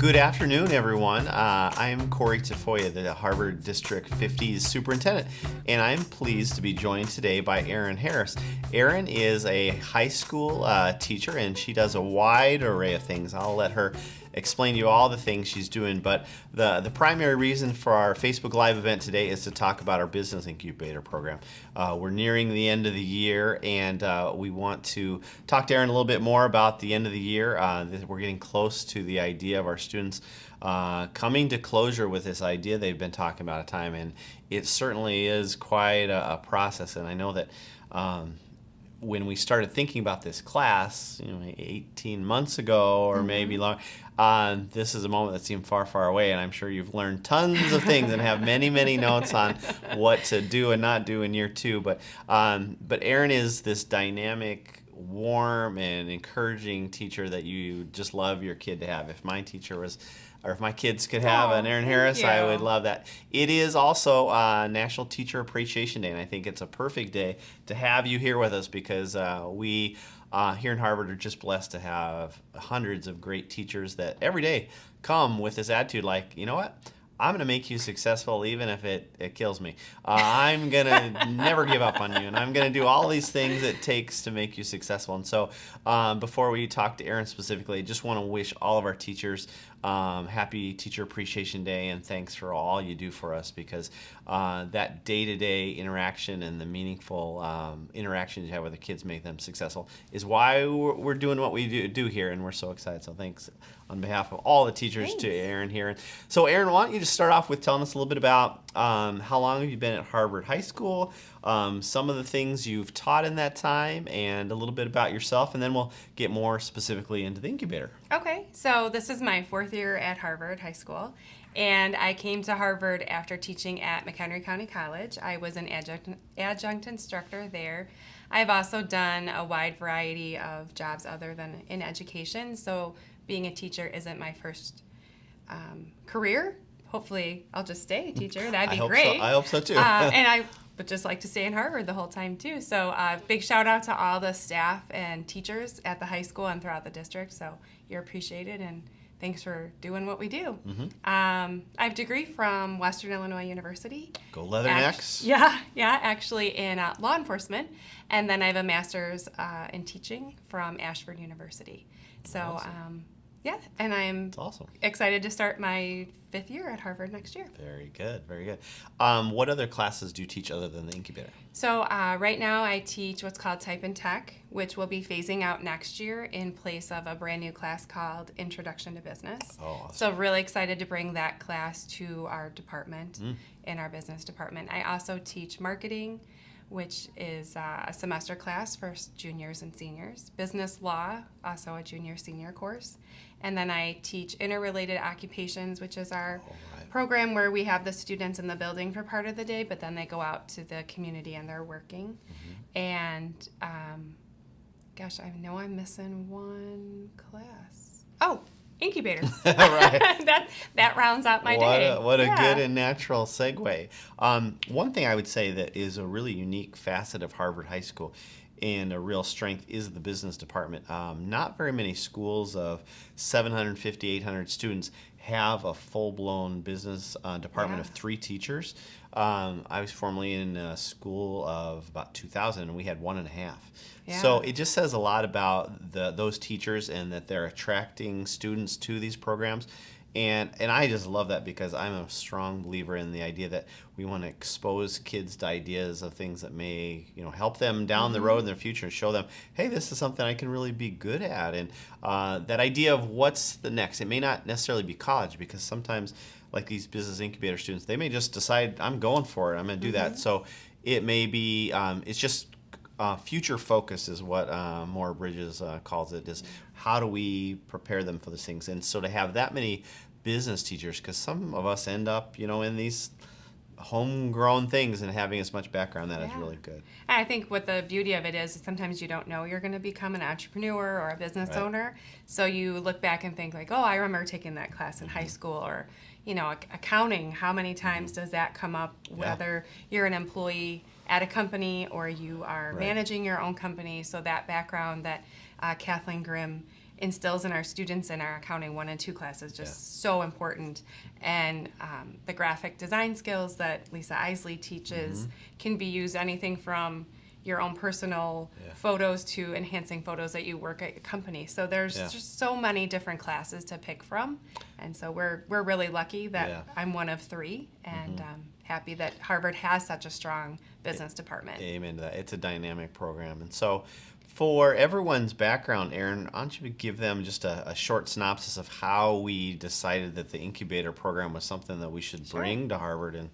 Good afternoon, everyone. Uh, I'm Corey Tafoya, the Harvard District 50's superintendent, and I'm pleased to be joined today by Erin Harris. Erin is a high school uh, teacher, and she does a wide array of things. I'll let her explain to you all the things she's doing, but the, the primary reason for our Facebook Live event today is to talk about our Business Incubator program. Uh, we're nearing the end of the year, and uh, we want to talk to Erin a little bit more about the end of the year. Uh, we're getting close to the idea of our students uh, coming to closure with this idea they've been talking about a time, and it certainly is quite a, a process. And I know that um, when we started thinking about this class, you know, 18 months ago or mm-hmm. maybe long, uh, this is a moment that seemed far, far away, and I'm sure you've learned tons of things and have many, many notes on what to do and not do in year two. But, um, but Erin is this dynamic, warm, and encouraging teacher that you just love your kid to have. If my teacher was or if my kids could have oh, an Erin Harris, I would love that. It is also uh, National Teacher Appreciation Day, and I think it's a perfect day to have you here with us because uh, we uh, here in Harvard are just blessed to have hundreds of great teachers that every day come with this attitude like, you know what? I'm going to make you successful even if it, it kills me. Uh, I'm going to never give up on you, and I'm going to do all these things it takes to make you successful. And so, um, before we talk to Aaron specifically, I just want to wish all of our teachers um, happy Teacher Appreciation Day, and thanks for all you do for us because uh, that day to day interaction and the meaningful um, interactions you have with the kids make them successful is why we're doing what we do, do here, and we're so excited. So, thanks on behalf of all the teachers Thanks. to Erin here. So, Erin, why don't you just start off with telling us a little bit about um, how long have you been at Harvard High School, um, some of the things you've taught in that time, and a little bit about yourself, and then we'll get more specifically into the incubator. Okay, so this is my fourth year at Harvard High School. And I came to Harvard after teaching at McHenry County College. I was an adjunct, adjunct instructor there. I've also done a wide variety of jobs other than in education. So being a teacher isn't my first um, career. Hopefully, I'll just stay a teacher. That'd be I great. So. I hope so too. uh, and I would just like to stay in Harvard the whole time too. So, uh, big shout out to all the staff and teachers at the high school and throughout the district. So, you're appreciated and thanks for doing what we do. Mm-hmm. Um, I have a degree from Western Illinois University. Go Leathernecks. yeah, yeah, actually in uh, law enforcement. And then I have a master's uh, in teaching from Ashford University. So, awesome. um, yeah, and I'm awesome. excited to start my fifth year at Harvard next year. Very good, very good. Um, what other classes do you teach other than the incubator? So uh, right now I teach what's called Type and Tech, which will be phasing out next year in place of a brand new class called Introduction to Business. Oh, awesome. So really excited to bring that class to our department, mm. in our business department. I also teach marketing which is uh, a semester class for juniors and seniors. Business law, also a junior senior course. And then I teach interrelated occupations, which is our right. program where we have the students in the building for part of the day, but then they go out to the community and they're working. Mm-hmm. And um, gosh, I know I'm missing one class. Oh, incubator. right. that that rounds out my what day. A, what yeah. a good and natural segue. Um, one thing I would say that is a really unique facet of Harvard High School and a real strength is the business department. Um, not very many schools of 750, 800 students have a full-blown business uh, department yeah. of three teachers. Um, I was formerly in a school of about 2,000, and we had one and a half. Yeah. So it just says a lot about the, those teachers and that they're attracting students to these programs and and I just love that because I'm a strong believer in the idea that we want to expose kids to ideas of things that may you know help them down mm-hmm. the road in their future and show them hey this is something I can really be good at and uh, that idea of what's the next it may not necessarily be college because sometimes like these business incubator students they may just decide I'm going for it I'm going to do mm-hmm. that so it may be um, it's just uh, future focus is what uh, Moore Bridges uh, calls it. Is how do we prepare them for these things? And so to have that many business teachers, because some of us end up, you know, in these homegrown things and having as much background that yeah. is really good. I think what the beauty of it is, is sometimes you don't know you're going to become an entrepreneur or a business right. owner. So you look back and think like, oh, I remember taking that class in mm-hmm. high school or you know, accounting, how many times mm-hmm. does that come up whether yeah. you're an employee at a company or you are right. managing your own company. So that background that uh, Kathleen Grimm instills in our students in our accounting one and two classes just Yeah. so important. And um, the graphic design skills that Lisa Isley teaches Mm-hmm. can be used anything from your own personal Yeah. photos to enhancing photos that you work at your company. So there's Yeah. just so many different classes to pick from, and so we're we're really lucky that. Mm-hmm. I'm one of three, and um, happy that Harvard has such a strong business department. Amen to that. It's a dynamic program. And so, for everyone's background, Erin, why don't you give them just a, a short synopsis of how we decided that the incubator program was something that we should Sure. bring to Harvard and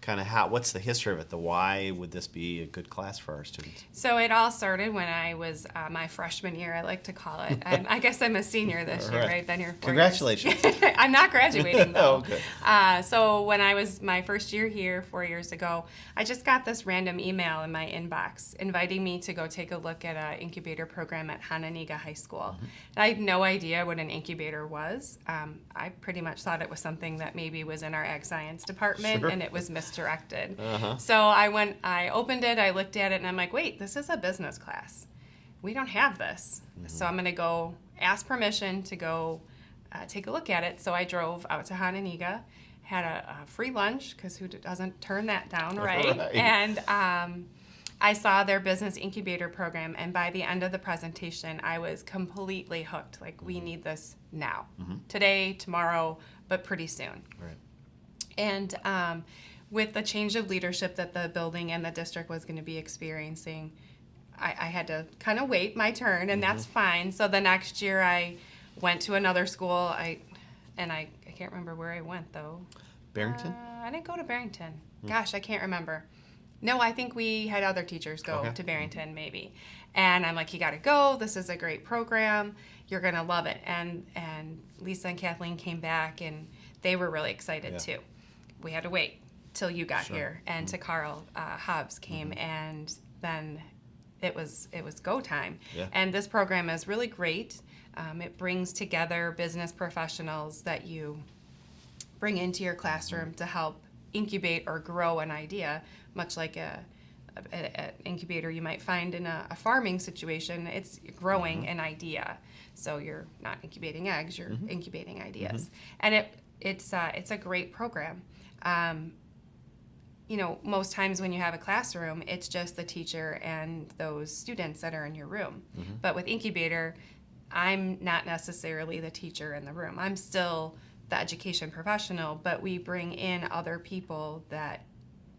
kind of how what's the history of it the why would this be a good class for our students So it all started when I was uh, my freshman year, I like to call it. And I guess I'm a senior this year, right. right? Here four Congratulations. I'm not graduating though. Oh, good. Uh, so when I was my first year here four years ago, I just got this random email in my inbox inviting me to go take a look at an incubator program at Hononegah High School. Mm-hmm. And I had no idea what an incubator was. Um, I pretty much thought it was something that maybe was in our ag science department Sure. and it was misdirected. Uh-huh. So I went, I opened it, I looked at it, and I'm like, wait, this is a business class. We don't have this. So I'm going to go ask permission to go uh, take a look at it. So I drove out to Hononegah, had a, a free lunch because who doesn't turn that down, right? Right. And um, I saw their business incubator program, and by the end of the presentation, I was completely hooked. Like, we need this now, today, tomorrow, but pretty soon. right And um, with the change of leadership that the building and the district was going to be experiencing, I, I had to kind of wait my turn, and that's fine. So the next year, I went to another school. I and I, I can't remember where I went though. barrington Uh, I didn't go to Barrington. Gosh, I can't remember. No, I think we had other teachers go Okay. to Barrington maybe. And I'm like, you got to go. This is a great program. You're gonna love it. And and Lisa and Kathleen came back, and they were really excited Yeah. too. We had to wait till you got Sure. here, and to Carl uh, Hobbs came, and then it was it was go time. Yeah. And this program is really great. Um, it brings together business professionals that you bring into your classroom to help incubate or grow an idea, much like a, an incubator you might find in a, a farming situation. It's growing an idea, so you're not incubating eggs; you're incubating ideas, and it it's uh, it's a great program. Um, you know, most times when you have a classroom, it's just the teacher and those students that are in your room. But with incubator, I'm not necessarily the teacher in the room. I'm still the education professional, but we bring in other people that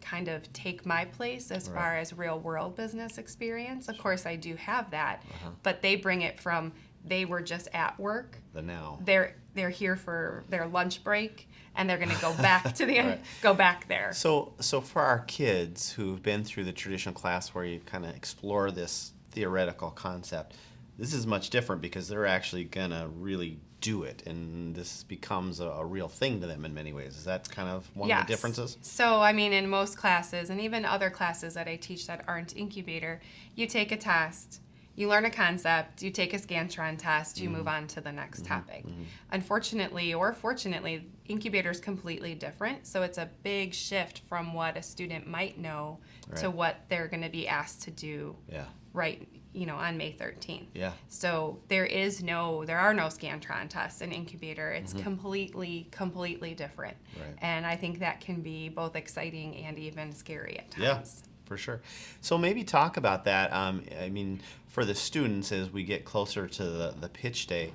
kind of take my place as Right. far as real world business experience. Of course, I do have that, Uh-huh. but they bring it from they were just at work. the now They're they're here for their lunch break and they're going to go back to the Right. go back there. So, so for our kids who've been through the traditional class where you kind of explore this theoretical concept, this is much different because they're actually gonna really do it, and this becomes a, a real thing to them in many ways. Is that kind of one of the differences? So, I mean, in most classes, and even other classes that I teach that aren't incubator, you take a test, you learn a concept, you take a Scantron test, you Mm-hmm. move on to the next topic. Unfortunately, or fortunately, incubator is completely different. So, it's a big shift from what a student might know to what they're going to be asked to do Yeah, right, you know, on May 13th. yeah, So there is no, there are no Scantron tests in incubator. It's completely, completely different. Mm-hmm. Right. And I think that can be both exciting and even scary at times. yeah, times. For sure. So maybe talk about that. Um, I mean, for the students as we get closer to the, the pitch day,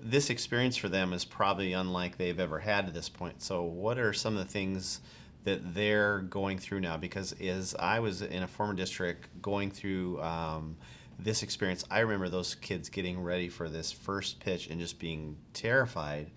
this experience for them is probably unlike they've ever had to this point. So, what are some of the things that they're going through now? Because as I was in a former district going through um, this experience, I remember those kids getting ready for this first pitch and just being terrified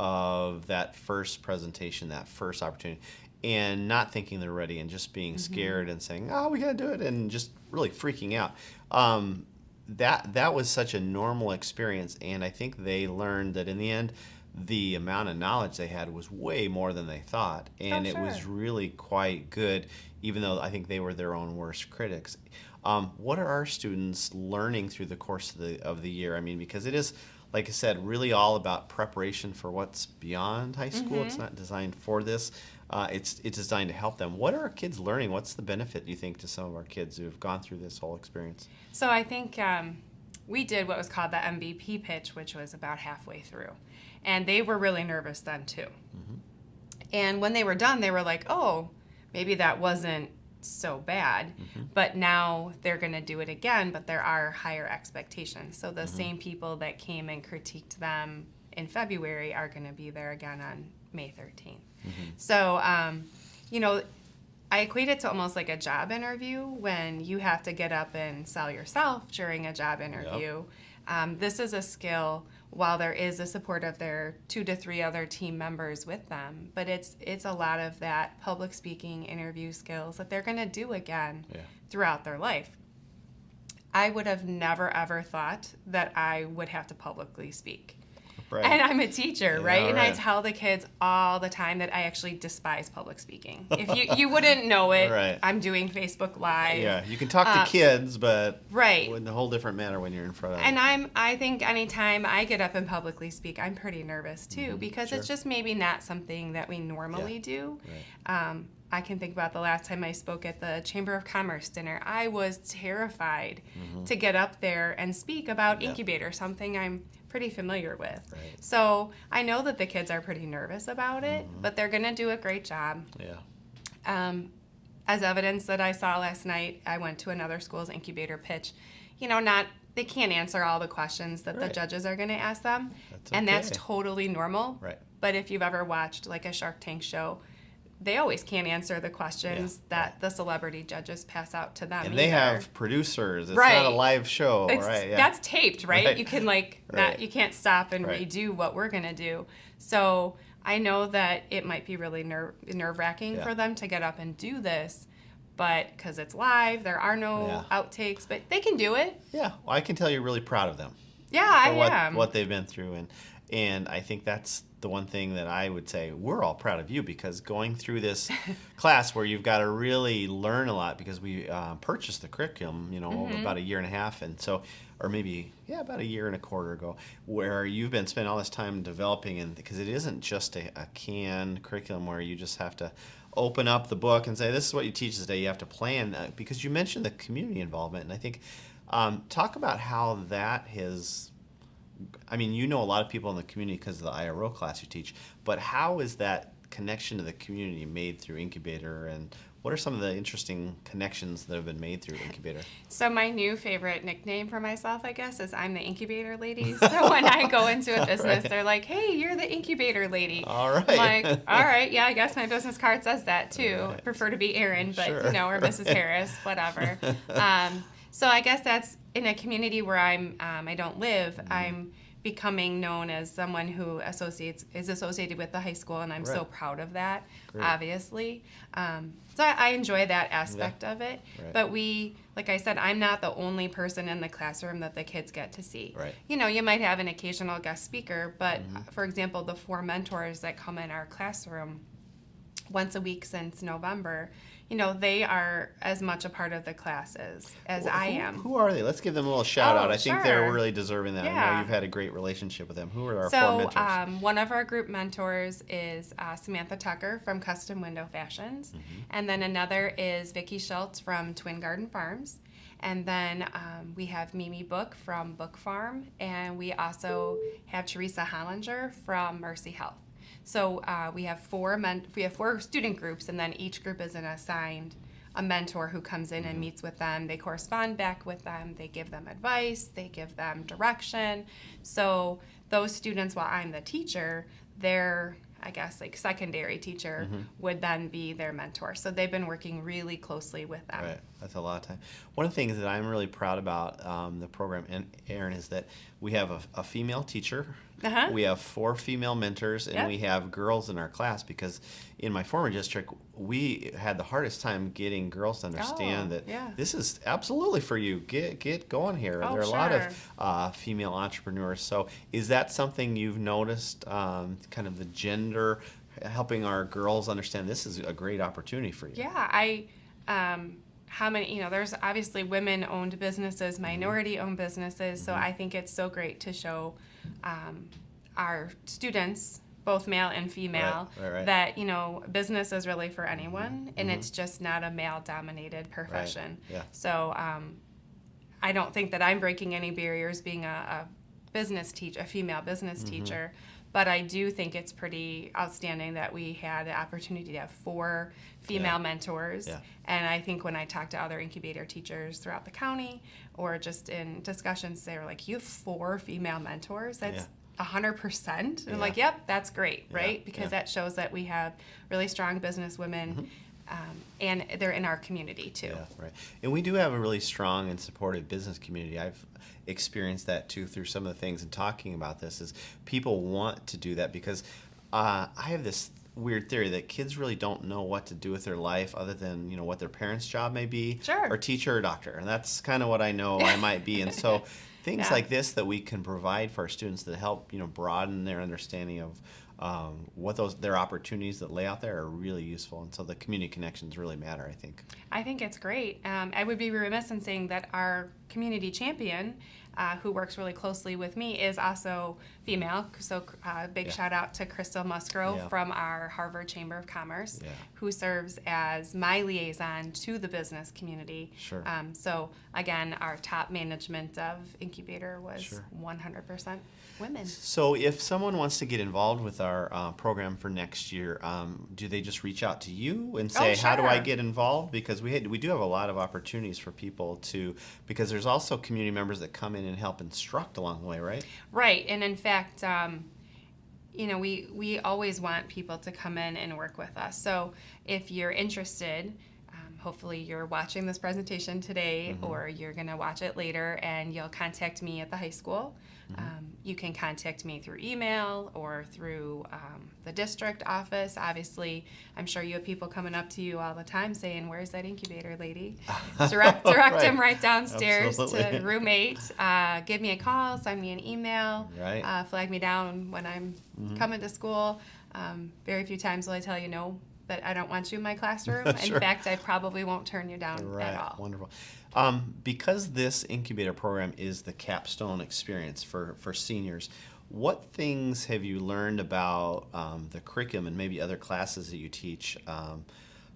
of that first presentation, that first opportunity, and not thinking they're ready and just being scared and saying, "Oh, we got to do it," and just really freaking out. Um, that that was such a normal experience, and I think they learned that in the end, the amount of knowledge they had was way more than they thought, and it was really quite good. Even though I think they were their own worst critics. Um, what are our students learning through the course of the of the year? I mean, because it is like I said, really all about preparation for what's beyond high school. It's not designed for this. Uh, it's it's designed to help them. What are our kids learning? What's the benefit, do you think, to some of our kids who have gone through this whole experience? So I think um, we did what was called the MVP pitch, which was about halfway through. And they were really nervous then too. And when they were done, they were like, oh, maybe that wasn't so bad. But now they're going to do it again, but there are higher expectations. So the same people that came and critiqued them in February are going to be there again on May 13th. So, um, you know, I equate it to almost like a job interview when you have to get up and sell yourself during a job interview. Um, this is a skill while there is the support of their two to three other team members with them, but it's it's a lot of that public speaking interview skills that they're going to do again Yeah. throughout their life. I would have never ever thought that I would have to publicly speak. Right. And I'm a teacher, Yeah, right? And I tell the kids all the time that I actually despise public speaking. If you you wouldn't know it, Right. I'm doing Facebook Live. yeah, you can talk Uh, to kids, but Right. in a whole different manner when you're in front of And them. I'm I think anytime I get up and publicly speak, I'm pretty nervous too because it's Mm-hmm. sure. just maybe not something that we normally do. Um, I can think about the last time I spoke at the Chamber of Commerce dinner. I was terrified to get up there and speak about Mm-hmm. Yeah. incubator, something I'm pretty familiar with. Right. So I know that the kids are pretty nervous about it, Mm-hmm. but they're going to do a great job. yeah. Um, as evidence that I saw last night, I went to another school's incubator pitch. You know, not they can't answer all the questions that the judges are going to ask them, That's and that's totally normal. Right. But if you've ever watched like a Shark Tank show, they always can't answer the questions Yeah, that the celebrity judges pass out to them. And they have producers. It's Right. not a live show, It's- right? Yeah. That's taped, right? Right. You can like Right. not you can't stop and Right. redo what we're gonna do. So I know that it might be really ner- nerve wracking Yeah. for them to get up and do this, but because it's live, there are no outtakes, but they can do it. yeah. Well, I can tell you're really proud of them. Yeah, for I what, am. what they've been through and and I think that's the one thing that I would say we're all proud of you because going through this class where you've got to really learn a lot because we uh, purchased the curriculum you know Mm-hmm. about a year and a half and so or maybe yeah about a year and a quarter ago where you've been spending all this time developing and because it isn't just a, a canned curriculum where you just have to open up the book and say this is what you teach today you have to plan uh, because you mentioned the community involvement and I think um, talk about how that has I mean, you know a lot of people in the community because of the IRO class you teach, but how is that connection to the community made through Incubator and what are some of the interesting connections that have been made through Incubator? So my new favorite nickname for myself, I guess, is I'm the incubator lady. So when I go into a business, Right. they're like, "Hey, you're the incubator lady." All right. I'm like, all right, yeah, I guess my business card says that too. Right. Prefer to be Erin, but Sure. you know, or Mrs. Harris, whatever. Um, so I guess that's in a community where I'm, um, I don't live. Mm-hmm. I'm becoming known as someone who associates is associated with the high school, and I'm so proud of that. Great. Obviously, um, so I, I enjoy that aspect of it. Right. But we, like I said, I'm not the only person in the classroom that the kids get to see Right. you know, you might have an occasional guest speaker, but Mm-hmm. for example, the four mentors that come in our classroom once a week since November, you know, they are as much a part of the classes as I Who- am. Who are they? Let's give them a little shout Oh, out. I think they're really deserving that. I know you've had a great relationship with them. Who are our four so, mentors? um, one of our group mentors is uh, Samantha Tucker from Custom Window Fashions, Mm-hmm. and then another is Vicki Schultz from Twin Garden Farms, and then um, we have Mimi Book from Book Farm, and we also have Teresa Hollinger from Mercy Health. So uh, we have four men- we have four student groups, and then each group is an assigned a mentor who comes in and meets with them. They correspond back with them. They give them advice. They give them direction. So those students, while I'm the teacher, their I guess like secondary teacher would then be their mentor. So they've been working really closely with them. Right, that's a lot of time. One of the things that I'm really proud about um, the program, and Erin, is that we have a, a female teacher. Uh-huh. We have four female mentors, and Yep. we have girls in our class because in my former district, we had the hardest time getting girls to understand Oh, that yeah. this is absolutely for you. Get get going here. Oh, there are a lot of uh, female entrepreneurs. So, is that something you've noticed? Um, kind of the gender, helping our girls understand this is a great opportunity for you. Yeah, I. Um, how many? You know, there's obviously women-owned businesses, Mm-hmm. minority-owned businesses. So I think it's so great to show um, our students, both male and female, right, right. that you know business is really for anyone, and it's just not a male-dominated profession. Mm-hmm. Yeah. So um, I don't think that I'm breaking any barriers being a, a business teach a female business Mm-hmm. teacher. But I do think it's pretty outstanding that we had the opportunity to have four female Yeah. mentors. Yeah. And I think when I talk to other incubator teachers throughout the county or just in discussions, they were like, You have four female mentors? That's a hundred percent. And I'm Yeah. like, Yep, that's great, Yeah, right? Because yeah. that shows that we have really strong business women mm-hmm. Um, and they're in our community too. Yeah, right. And we do have a really strong and supportive business community. I've experienced that too through some of the things and talking about this is people want to do that because uh, I have this weird theory that kids really don't know what to do with their life other than you know what their parents' job may be, Sure. or teacher or doctor, and that's kind of what I know I might be. And so things Yeah. like this that we can provide for our students that help you know broaden their understanding of um, what those their opportunities that lay out there are really useful, and so the community connections really matter. I think. I think it's great. Um, I would be remiss in saying that our community champion, uh, who works really closely with me, is also female. So, uh, big Yeah. shout out to Crystal Musgrove Yeah. from our Harvard Chamber of Commerce, Yeah. who serves as my liaison to the business community. Sure. Um, so, again, our top management of Incubator was Sure. 100% women. So, if someone wants to get involved with our uh, program for next year, um, do they just reach out to you and say, Oh, "How do I get involved?" Because we had, we do have a lot of opportunities for people to because there's also community members that come in and help instruct along the way, right? Right, and in fact, um, you know, we we always want people to come in and work with us. So if you're interested, hopefully you're watching this presentation today, or you're going to watch it later, and you'll contact me at the high school. Um, you can contact me through email or through um, the district office. Obviously, I'm sure you have people coming up to you all the time saying, "Where's that incubator lady?" Direct direct them Right. right downstairs Absolutely. to room eight. Uh, give me a call, send me an email, Right. Uh, flag me down when I'm coming to school. Um, very few times will I tell you no that I don't want you in my classroom. Sure. In fact, I probably won't turn you down Right. at all. Wonderful. Um, because this incubator program is the capstone experience for, for seniors, what things have you learned about um, the curriculum and maybe other classes that you teach? Um,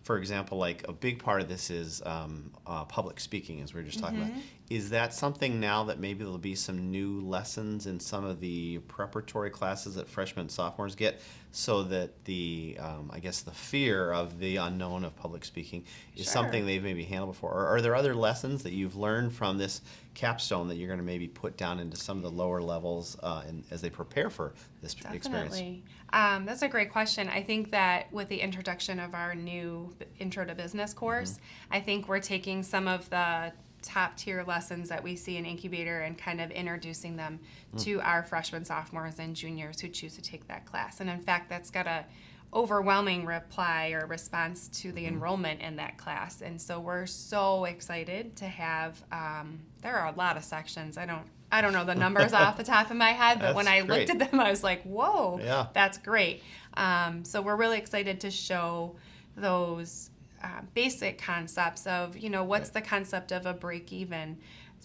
for example, like a big part of this is um, uh, public speaking, as we were just talking about. Is that something now that maybe there'll be some new lessons in some of the preparatory classes that freshmen and sophomores get, so that the, um, I guess, the fear of the unknown of public speaking is Sure. something they've maybe handled before? Or are there other lessons that you've learned from this capstone that you're going to maybe put down into some of the lower levels uh, in, as they prepare for this experience? Definitely. Um, that's a great question. I think that with the introduction of our new Intro to Business course, Mm-hmm. I think we're taking some of the top tier lessons that we see in Incubator and kind of introducing them Mm. to our freshmen, sophomores, and juniors who choose to take that class. And in fact, that's got a overwhelming reply or response to the enrollment in that class. And so we're so excited to have. Um, there are a lot of sections. I don't. I don't know the numbers off the top of my head, but when That's I looked at them, I was like, "Whoa, Yeah. that's great." Um, so we're really excited to show those uh, basic concepts of, you know, what's the concept of a break even,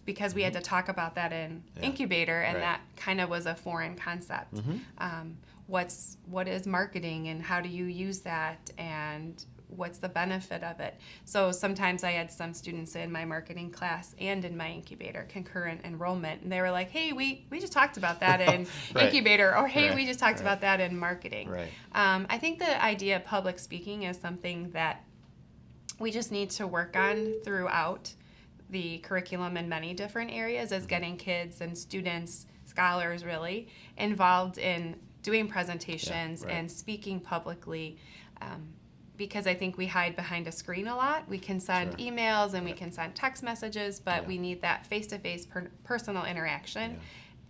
because we had to talk about that in Mm-hmm. Yeah. incubator, and Right. that kind of was a foreign concept. Mm-hmm. Um, what's what is marketing, and how do you use that, and what's the benefit of it? So sometimes I had some students in my marketing class and in my incubator concurrent enrollment, and they were like, "Hey, we we just talked about that in Right. incubator," or "Hey, Right. we just talked Right. about that in marketing." Right. Um, I think the idea of public speaking is something that we just need to work on throughout the curriculum in many different areas as getting kids and students, scholars really, involved in doing presentations right. and speaking publicly. Um, because I think we hide behind a screen a lot. We can send Sure. emails and we can send text messages, but Yeah. we need that face to face personal interaction. Yeah.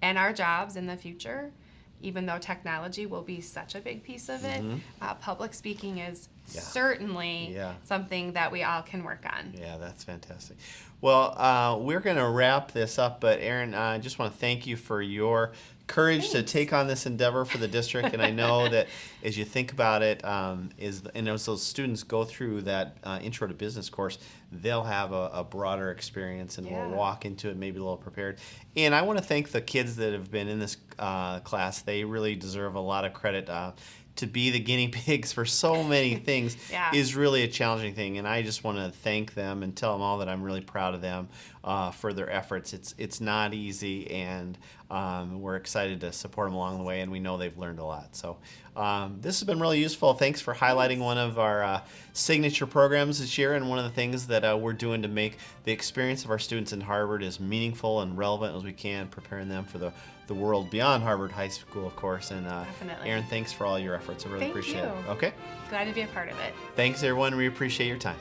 And our jobs in the future, even though technology will be such a big piece of it, uh, public speaking is Mm-hmm. Yeah. certainly Yeah. something that we all can work on. Yeah, that's fantastic. Well, uh, we're going to wrap this up, but Erin, I just want to thank you for your courage to take on this endeavor for the district. And I know that as you think about it, um, is and as those students go through that uh, intro to business course, they'll have a, a broader experience and Yeah. will walk into it maybe a little prepared. And I want to thank the kids that have been in this uh, class. They really deserve a lot of credit. Uh, to be the guinea pigs for so many things Yeah. is really a challenging thing. And I just want to thank them and tell them all that I'm really proud of them uh, for their efforts. It's it's not easy, and um, we're excited to support them along the way. And we know they've learned a lot. So um, this has been really useful. Thanks for highlighting one of our uh, signature programs this year, and one of the things that uh, we're doing to make the experience of our students in Harvard as meaningful and relevant as we can, preparing them for the the world beyond Harvard High School, of course. And uh, Definitely. Erin, thanks for all your efforts. I really Thank appreciate you. it. Okay. Glad to be a part of it. Thanks, everyone. We appreciate your time.